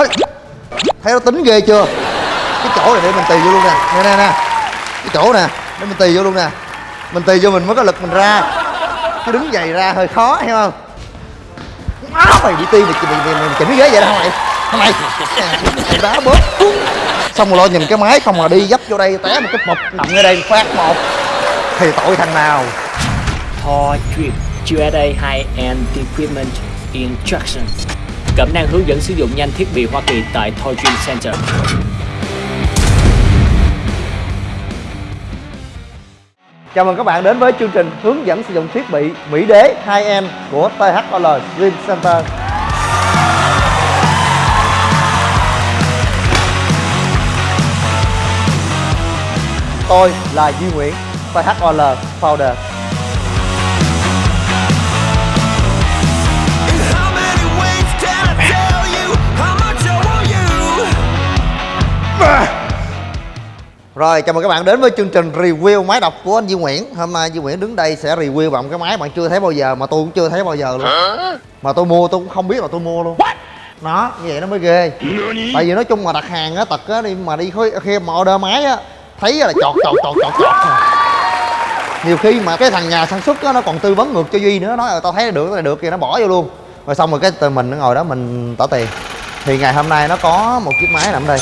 Hơi. thấy nó tính ghê chưa? Cái chỗ này để mình tì vô luôn nè. Nè nè nè. Cái chỗ nè để mình tì vô luôn nè. Mình tì vô mình mới có lực mình ra. Cái đứng dày ra hơi khó hiểu không? Má mày bị ti mày, mày, mày, mày chỉnh ghế vậy đó mày. Mày mày đá bớt. Xong rồi lo nhìn cái máy không mà đi dấp vô đây té một cái mộc nằm ngay đây phát một. Thì tội thằng nào? Thor Trip USA High-End Equipment Instruction. Cẩm năng hướng dẫn sử dụng nhanh thiết bị Hoa Kỳ tại Toy Dream Center Chào mừng các bạn đến với chương trình hướng dẫn sử dụng thiết bị Mỹ Đế 2M của THOL Dream Center. Tôi là Duy Nguyễn, THOL Founder. Rồi, chào mừng các bạn đến với chương trình review máy đọc của anh Duy Nguyễn. Hôm nay Duy Nguyễn đứng đây sẽ review bằng cái máy bạn chưa thấy bao giờ Mà tôi cũng chưa thấy bao giờ luôn. Mà tôi mua tôi cũng không biết là tôi mua luôn. Nó, như vậy nó mới ghê. Tại vì nói chung mà đặt hàng á, tật á, đi mà đi khi, khi mà order máy á Thấy là chọt chọt chọt chọt chọt. Nhiều khi mà cái thằng nhà sản xuất á, nó còn tư vấn ngược cho Duy nữa Nói là tao thấy là được, này được thì nó bỏ vô luôn. Rồi xong rồi cái từ mình nó ngồi đó mình tỏ tiền. Thì ngày hôm nay nó có một chiếc máy nằm đây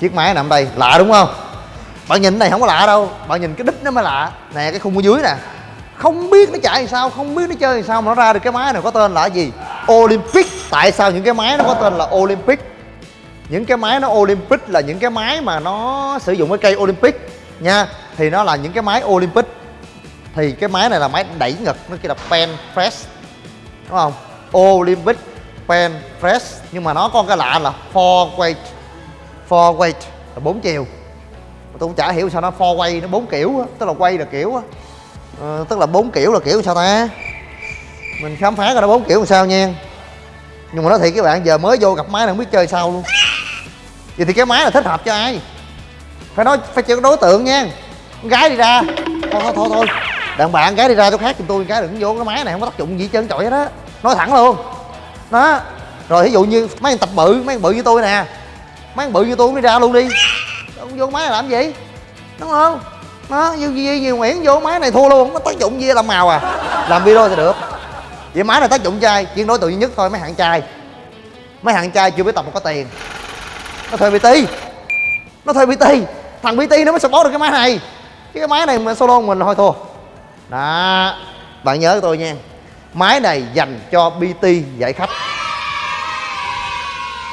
chiếc máy nằm đây, lạ đúng không? Bạn nhìn cái này không có lạ đâu. Bạn nhìn cái đít nó mới lạ. Nè, cái khung ở dưới nè. Không biết nó chạy sao, không biết nó chơi làm sao mà nó ra được cái máy này có tên là gì. Olympic. Tại sao những cái máy nó có tên là olympic? Những cái máy nó olympic là những cái máy mà nó sử dụng cái cây olympic nha. Thì nó là những cái máy olympic. Thì cái máy này là máy đẩy ngực, nó kia là pen press, đúng không? Olympic pen press. Nhưng mà nó có cái lạ là four way four weight là bốn chiều. Tôi cũng chả hiểu sao nó four way nó bốn kiểu á tức là quay là kiểu á. Ờ, tức là bốn kiểu là kiểu sao ta? Mình khám phá ra nó bốn kiểu làm sao nha. Nhưng mà nói thiệt các bạn giờ mới vô gặp máy là không biết chơi sao luôn. Vậy thì cái máy là thích hợp cho ai? Phải nói phải chịu đối tượng nha. Con gái đi ra. Thôi thôi thôi thôi. Đàn bạn gái đi ra chỗ khác giùm tôi cái đừng vô cái máy này không có tác dụng gì trơn trọi hết á. Nói thẳng luôn. Đó. Rồi ví dụ như mấy anh tập bự mấy anh bự như tôi nè mấy thằng bự như tôi cũng đi ra luôn đi. Không vô máy làm gì? Đúng không? Nó như gì nhiều Nguyễn vô máy này thua luôn, không có tác dụng gì làm màu à. Làm video thì được. Vậy máy này tác dụng trai chuyên đối tượng duy nhất thôi, mấy hạng trai. Mấy hạng trai chưa biết tập mà có tiền. Nó thuê bt nó thuê bt thằng bt nó mới support được cái máy này. Chứ cái máy này mà solo mình thôi thua. Đó. Bạn nhớ tôi nha. Máy này dành cho bt dạy khách.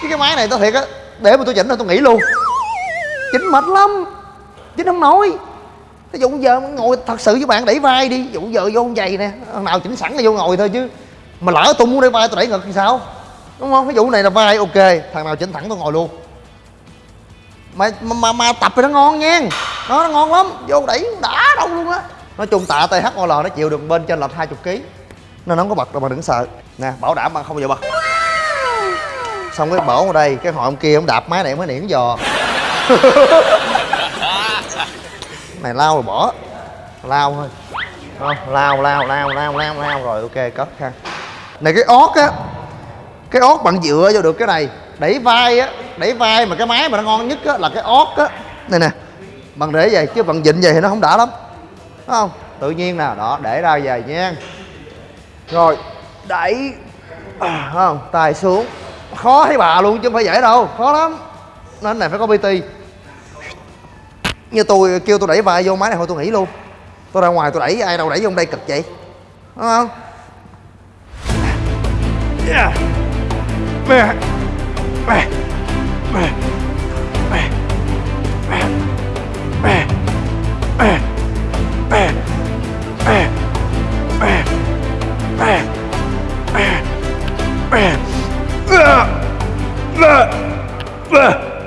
Chứ cái máy này tôi thiệt á để mà tôi chỉnh rồi tôi nghỉ luôn. Chỉnh mệt lắm. Chỉnh không nổi. Ví dụ giờ ngồi thật sự với bạn đẩy vai đi. Ví dụ giờ vô giày nè thằng nào chỉnh sẵn là vô ngồi thôi chứ. Mà lỡ tôi muốn đẩy vai tôi đẩy ngực thì sao? Đúng không? Ví dụ này là vai ok thằng nào chỉnh thẳng tôi ngồi luôn. Mà mà, mà, mà tập thì nó ngon nha. Nó, nó ngon lắm. Vô đẩy đã đâu luôn á. Nói chung tạ THOL nó chịu được bên trên là 20 kg nên nó không có bật đâu mà đừng sợ. Nè bảo đảm bạn không bao giờ bật xong cái bổ vào đây cái họ ông kia ông đạp máy này mới niễn giò. Này lao rồi bỏ. Lao thôi. Không lao lao lao lao lao lao. Rồi ok cất ha. Này cái ót á cái ót bạn dựa vô được cái này. Đẩy vai á đẩy vai mà cái máy mà nó ngon nhất á là cái ót á. Này nè bằng để vậy chứ bằng dịnh vậy thì nó không đã lắm. Đúng không? Tự nhiên nè đó để ra về nha rồi đẩy à, không? Tay xuống khó thấy bà luôn chứ không phải dễ đâu khó lắm nên này phải có pt như tôi kêu tôi đẩy vai vô máy này thôi tôi nghỉ luôn tôi ra ngoài tôi đẩy ai đâu đẩy vô đây cực vậy đúng không Yeah. Mẹ. Mẹ. Mẹ. Mẹ. Mẹ. Mẹ. Mẹ. Mẹ. Mẹ. Mẹ. Mẹ. Mẹ. Mẹ.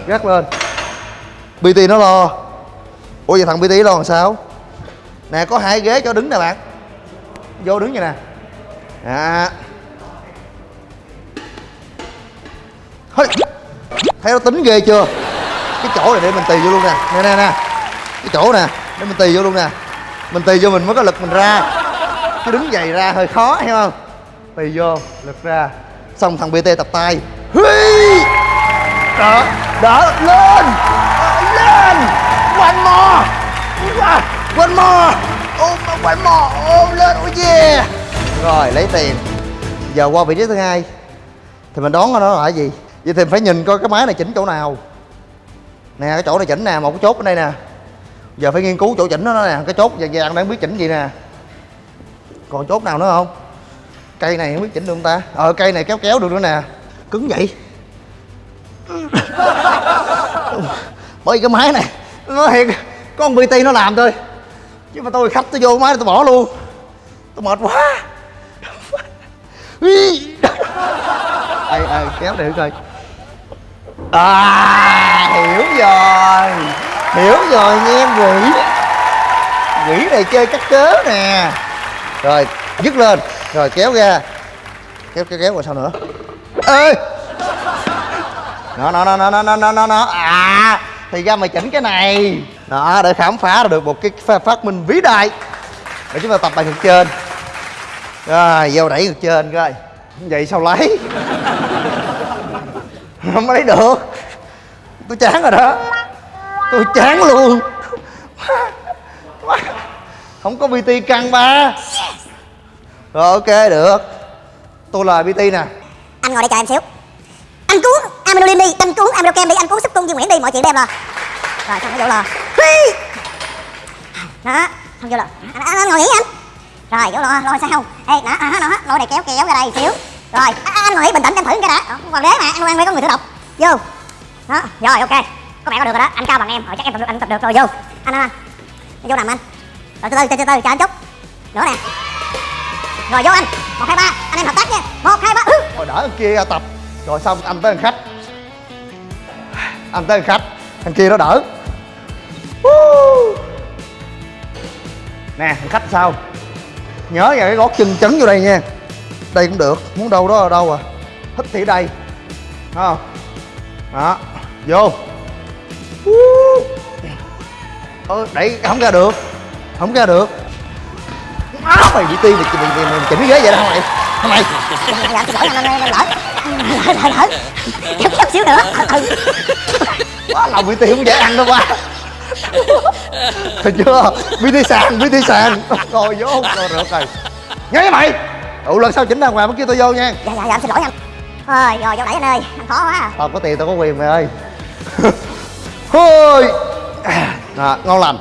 Gác lên. Bt nó lo. Ủa vậy thằng bt lo làm sao? Nè, có hai ghế, cho đứng nè bạn. Vô đứng vậy nè. Dạ. À Hơi. thấy nó tính ghê chưa? Cái chỗ này để mình tì vô luôn nè. Nè nè nè. Cái chỗ nè, để mình tì vô luôn nè. Mình tì vô mình mới có lực mình ra. Chứ đứng dày ra hơi khó, hiểu không? Tì vô, lực ra. Xong thằng bt tập tay. Huy! Đỡ đỡ lên. Ờ, lên. One more. One more. Ôm one more. Ôm lên, ôi yeah rồi, lấy tiền. Giờ qua vị trí thứ hai. Thì mình đoán nó là cái gì? Vậy thì phải nhìn coi cái máy này chỉnh chỗ nào. Nè, cái chỗ này chỉnh nè, một cái chốt ở đây nè. Giờ phải nghiên cứu chỗ chỉnh nó nè, cái chốt vàng vàng đang biết chỉnh gì nè. Còn chốt nào nữa không? Cây này không biết chỉnh được không ta? Ờ cây này kéo kéo được nữa nè. Cứng vậy. bởi cái máy này. Nó thiệt con bt nó làm thôi. Chứ mà tôi khách tôi vô máy tôi bỏ luôn. Tôi mệt quá. Ai ai, kéo để coi. À hiểu rồi. Hiểu rồi nha em quỷ. Quỷ này chơi cắt cớ nè. Rồi, dứt lên. Rồi, kéo ra. Kéo kéo kéo, rồi sao nữa? Ê! Nó nó nó nó nó nó nó nó. Nó à thì ra mày chỉnh cái này. Đó, để khám phá ra được một cái phát minh vĩ đại. Để chúng ta tập bài ngực trên. Rồi, vô đẩy ngực trên coi. Vậy sao lấy? Không lấy được. Tôi chán rồi đó. Tôi chán luôn. Không có bt căng ba. Rồi, ok, được. Tôi là bt nè. Anh ngồi đây chờ em xíu. Anh cứu amenolin đi anh cuốn aminokem đi anh cuốn súp cung Duy Nguyễn đi mọi chuyện đem lo rồi xong nó vô Hi! đó xong vô lo anh, anh, anh ngồi nghỉ anh. Rồi vô lo lo sao? Ê đó à, đó lo này kéo kéo ra đây xíu. Rồi à, anh ngồi nghỉ bình tĩnh em thử cái đã còn đế mà anh quen phải có người tự độc. Vô. Đó rồi ok. Có vẻ có được rồi đó. Anh cao bằng em rồi chắc em tập được anh tập được rồi. Vô. Anh anh, vô nằm anh. Rồi từ từ từ từ chờ anh chút. Nữa nè. Rồi vô anh. Một hai ba. Anh em hợp tác nha. Một hai ba. Ừ. rồi đỡ kia tập. Rồi xong anh tới thằng khách anh tới khách thằng kia nó đỡ. Nè thằng khách sao? Nhớ vào cái gót chân chấn vô đây nha. Đây cũng được muốn đâu đó ở đâu à. Thích thì đây. Thấy không? Đó vô. Woo. Ơ, đẩy không ra được. Không ra được. Má mày bị ti mày, mày, mày, mày chỉnh cái ghế vậy đó mày. Không mày. Lỡ lỡ lỡ. Lỡ lỡ lỡ xíu nữa. Ừ. Quá lòng bị tiền không dễ ăn đâu ba Thấy chưa? BT sàn BT sàn. Rồi vô. Rồi được rồi. Nhớ với mày. Ụ lần sau chỉnh ra ngoài mới kêu tôi vô nha. Dạ dạ dạ xin lỗi anh thôi rồi vô đẩy anh ơi anh khó quá à. tao có tiền tao có quyền mày ơi. Thôi à, ngon lành.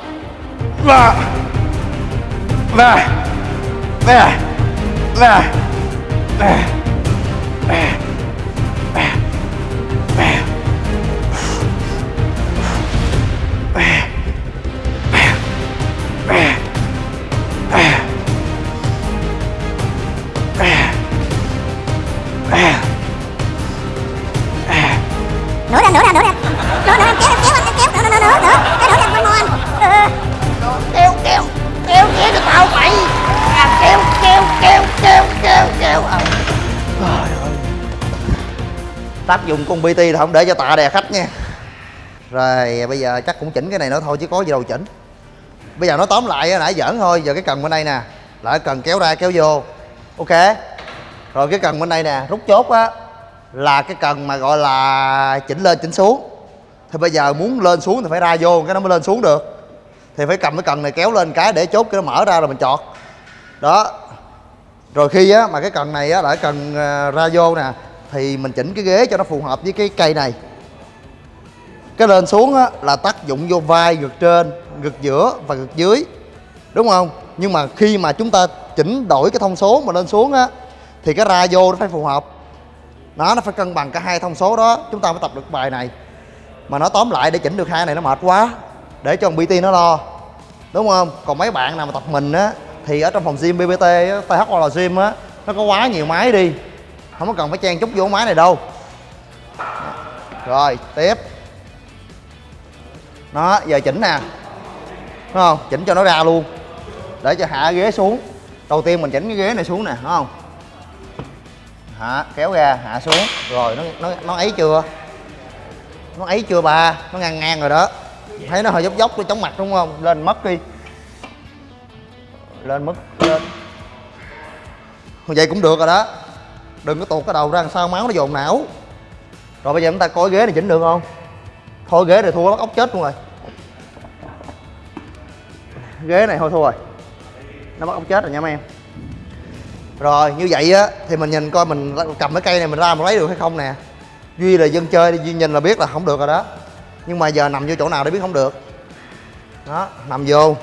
Và và và và Ah! Tác dụng con bt là không để cho tạ đè khách nha. Rồi, bây giờ chắc cũng chỉnh cái này nữa thôi chứ có gì đâu chỉnh. Bây giờ nói tóm lại nãy giỡn thôi, giờ cái cần bên đây nè. Là cần kéo ra kéo vô. Ok. Rồi cái cần bên đây nè, rút chốt á, là cái cần mà gọi là chỉnh lên chỉnh xuống. Thì bây giờ muốn lên xuống thì phải ra vô, cái nó mới lên xuống được. Thì phải cầm cái cần này kéo lên cái để chốt cái nó mở ra rồi mình chọt. Đó. Rồi khi á, mà cái cần này á là cái cần ờ, ra vô nè thì mình chỉnh cái ghế cho nó phù hợp với cái cây này. Cái lên xuống á, là tác dụng vô vai, ngực trên, ngực giữa và ngực dưới, đúng không? Nhưng mà khi mà chúng ta chỉnh đổi cái thông số mà lên xuống á, thì cái ra vô nó phải phù hợp. Nó nó phải cân bằng cả hai thông số đó, chúng ta mới tập được bài này. Mà nó tóm lại để chỉnh được hai này nó mệt quá, để cho thằng bt nó lo, đúng không? Còn mấy bạn nào mà tập mình á, thì ở trong phòng gym bbt á gym á, nó có quá nhiều máy đi không có cần phải chen chút vô máy này đâu. Rồi, tiếp. Nó, giờ chỉnh nè. Đúng không? Chỉnh cho nó ra luôn. Để cho hạ ghế xuống. Đầu tiên mình chỉnh cái ghế này xuống nè đúng không? Hạ, kéo ra, hạ xuống. Rồi, nó nó nó ấy chưa? Nó ấy chưa bà nó ngang ngang rồi đó. Thấy nó hơi dốc dốc, nó chóng mặt đúng không? Lên mất đi. Lên mất, lên. Vậy cũng được rồi đó đừng có tuột cái đầu ra làm sao máu nó dồn não. Rồi bây giờ chúng ta coi ghế này chỉnh được không? Thôi ghế này thua bắt ốc chết luôn rồi. Ghế này thôi thua rồi. Nó bắt ốc chết rồi nha mấy em. Rồi, như vậy á, thì mình nhìn coi mình cầm cái cây này mình ra mình lấy được hay không nè. Duy là dân chơi duy nhìn là biết là không được rồi đó. Nhưng mà giờ nằm vô chỗ nào để biết không được. Đó, nằm vô.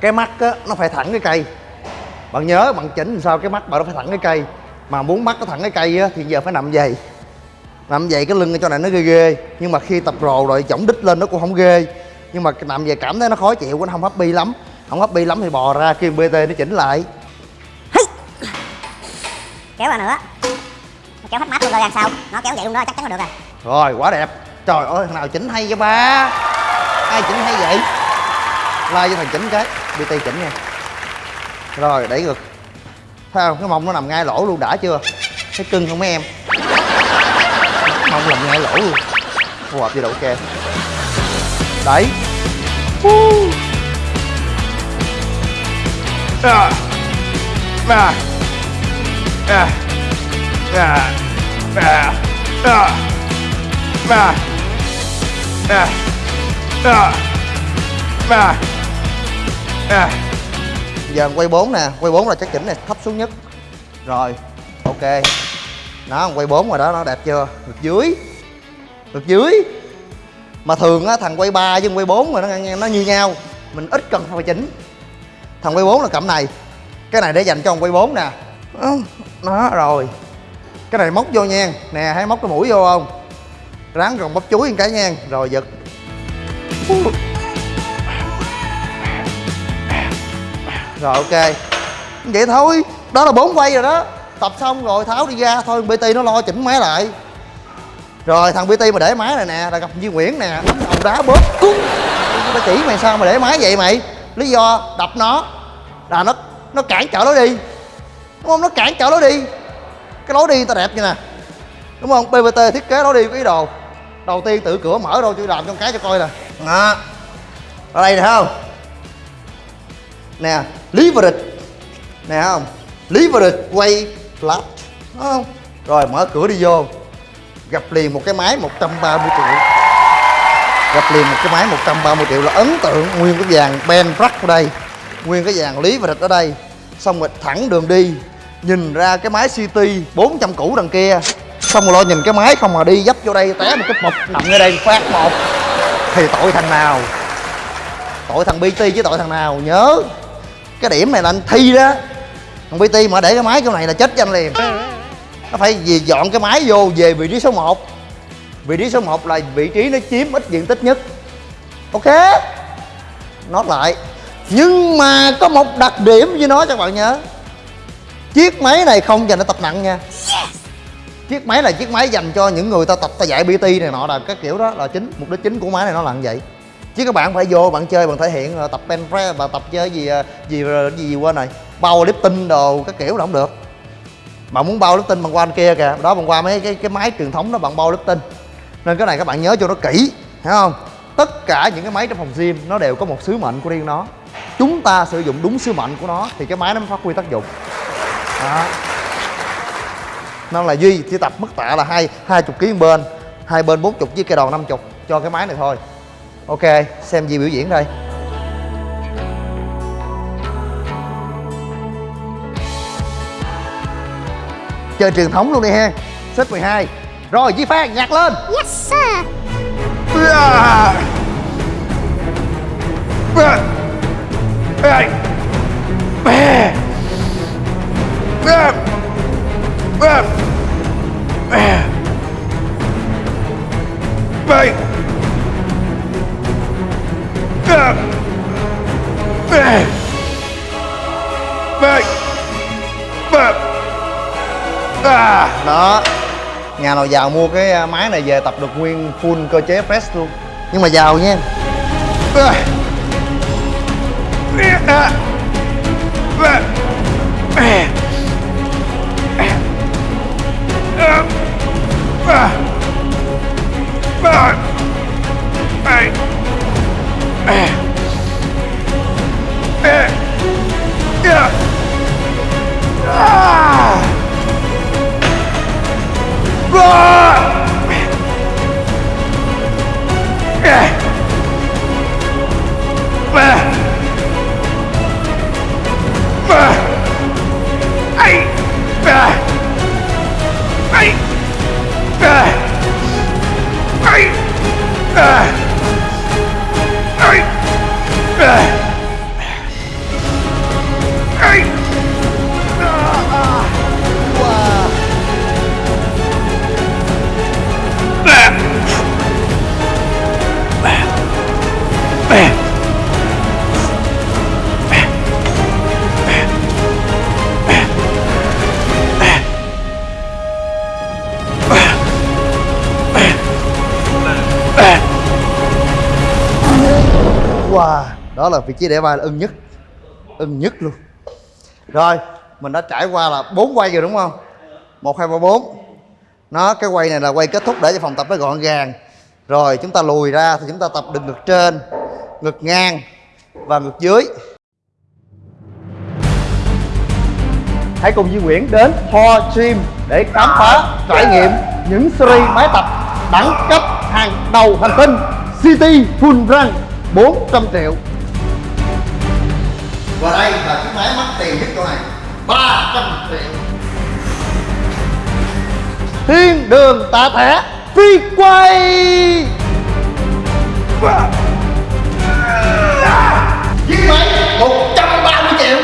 Cái mắt á, nó phải thẳng cái cây bạn nhớ bạn chỉnh làm sao cái mắt bạn nó phải thẳng cái cây. Mà muốn mắt nó thẳng cái cây á thì giờ phải nằm vậy nằm vậy cái lưng ở chỗ này nó ghê ghê. Nhưng mà khi tập rồ rồi chổng đít lên nó cũng không ghê. Nhưng mà nằm về cảm thấy nó khó chịu nó không happy lắm. Không happy lắm thì bò ra kêu bt nó chỉnh lại. Kéo ra nữa. Kéo hết mắt luôn coi ra sao? Nó kéo vậy luôn đó chắc chắn là được rồi. Rồi quá đẹp. Trời ơi thằng nào chỉnh hay vậy ba? Ai chỉnh hay vậy? Like cho thằng chỉnh cái. Bt chỉnh nha rồi đẩy ngực thấy không cái mông nó nằm ngay lỗ luôn đã chưa thấy cưng không mấy em mông nằm ngay lỗ luôn phù hợp gì đâu ok đẩy Ah. Ah. Ah. Ah. Ah. Ah. Ah. Ah. Ah. Ah. Ah giờ quay 4 nè, quay 4 là chắc chỉnh này, thấp xuống nhất. Rồi, ok. Nó quay 4 rồi đó, nó đẹp chưa? Ngược dưới. Ngược dưới. Mà thường á, thằng quay 3 với quay 4 mà nó nó như nhau. Mình ít cần phải chỉnh thằng quay 4 là cẩm này. Cái này để dành cho thằng quay 4 nè. Nó rồi. Cái này móc vô nha. Nè, thấy móc cái mũi vô không? Ráng còn bắp chuối một cái nha. Rồi, giật. Rồi ok. Vậy thôi đó là bốn quay rồi đó. Tập xong rồi tháo đi ra thôi bt nó lo chỉnh máy lại. Rồi thằng bt mà để máy này nè là gặp Duy Nguyễn nè đánh đầu đá bóp cúng tao chỉ mày sao mà để máy vậy mày? Lý do đập nó. Là nó nó cản trở lối đi. Đúng không? Nó cản trở lối đi. Cái lối đi tao đẹp như nè. Đúng không? Bbt thiết kế lối đi ý đồ. Đầu tiên tự cửa mở đâu tôi làm trong cái cho coi nè. Đó. Ở đây nè thấy không nè leverage nè không? Leverage quay flat đúng không? Rồi mở cửa đi vô. Gặp liền một cái máy 130 triệu. Gặp liền một cái máy 130 triệu là ấn tượng nguyên cái vàng Ben Rack ở đây. Nguyên cái vàng lý và địch ở đây. Xong rồi thẳng đường đi, nhìn ra cái máy CT 400 cũ đằng kia. Xong rồi lo nhìn cái máy không mà đi dấp vô đây, té một cái mộc nằm ở đây phát một thì tội thằng nào? Tội thằng BT chứ tội thằng nào? Nhớ cái điểm này là anh thi đó. Thằng pt mà để cái máy chỗ này là chết cho anh liền. Nó phải về dọn cái máy vô, về vị trí số 1 vị trí số 1 là vị trí nó chiếm ít diện tích nhất. Ok. Nó lại. Nhưng mà có một đặc điểm với nó cho các bạn nhớ. Chiếc máy này không dành để tập nặng nha. Chiếc máy là chiếc máy dành cho những người ta tập, ta dạy bt này nọ là cái kiểu đó là chính, mục đích chính của máy này nó là như vậy chứ các bạn phải vô bạn chơi bạn thể hiện ờ, tập pen press và tập chơi gì ờ, gì ờ, gì, gì quên này bao lifting đồ các kiểu là không được. Bạn muốn bao lifting bằng qua anh kia kìa. Đó bằng qua mấy cái cái máy truyền thống đó bạn bao lifting nên cái này các bạn nhớ cho nó kỹ hiểu không? Tất cả những cái máy trong phòng gym nó đều có một sứ mệnh của riêng nó. Chúng ta sử dụng đúng sứ mệnh của nó thì cái máy nó mới phát huy tác dụng. Đó. Nên là duy chỉ tập mức tạ là hai hai chục kg bên hai bên bốn chục với cây đòn năm chục cho cái máy này thôi ok xem gì biểu diễn đây chơi truyền thống luôn đi ha xếp 12 rồi Di Phan nhạc lên yes sir Ah. Ah. Hey. Ah. Ah. Ah. Đó. Nhà nào giàu mua cái à, máy này về tập được nguyên full cơ chế press luôn. Nhưng mà giàu nha. Đó là vị trí để vai là ưng nhất. Ưng nhất luôn. Rồi, mình đã trải qua là bốn quay rồi đúng không? Một, hai, ba, bốn. Nó, cái quay này là quay kết thúc để cho phòng tập nó gọn gàng. Rồi, chúng ta lùi ra thì chúng ta tập được ngực trên, ngực ngang và ngực dưới. Hãy cùng Duy Nguyễn đến Thor Gym để khám phá, trải nghiệm những series máy tập đẳng cấp hàng đầu hành tinh City Full Run 400 triệu và đây là chiếc máy mắc tiền nhất chỗ này 300 triệu. Thiên đường tạ thẻ phi quay. Chiếc máy 130 triệu.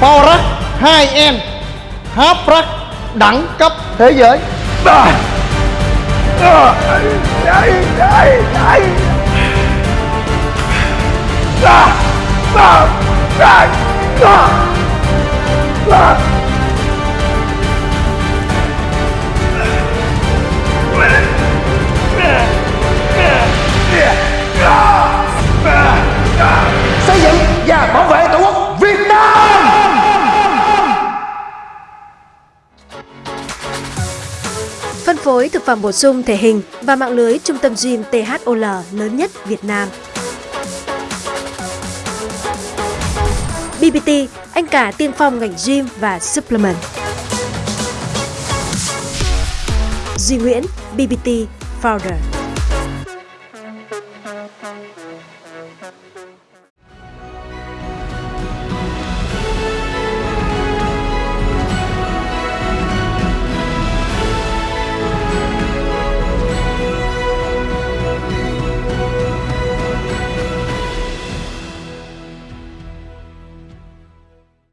Power Rack 2M hấp rắc đẳng cấp thế giới à. À. Đây, đây, đây. À. phối thực phẩm bổ sung thể hình và mạng lưới trung tâm gym THOL lớn nhất Việt Nam. BBT, anh cả tiên phong ngành gym và supplement. Duy Nguyễn, BBT Founder.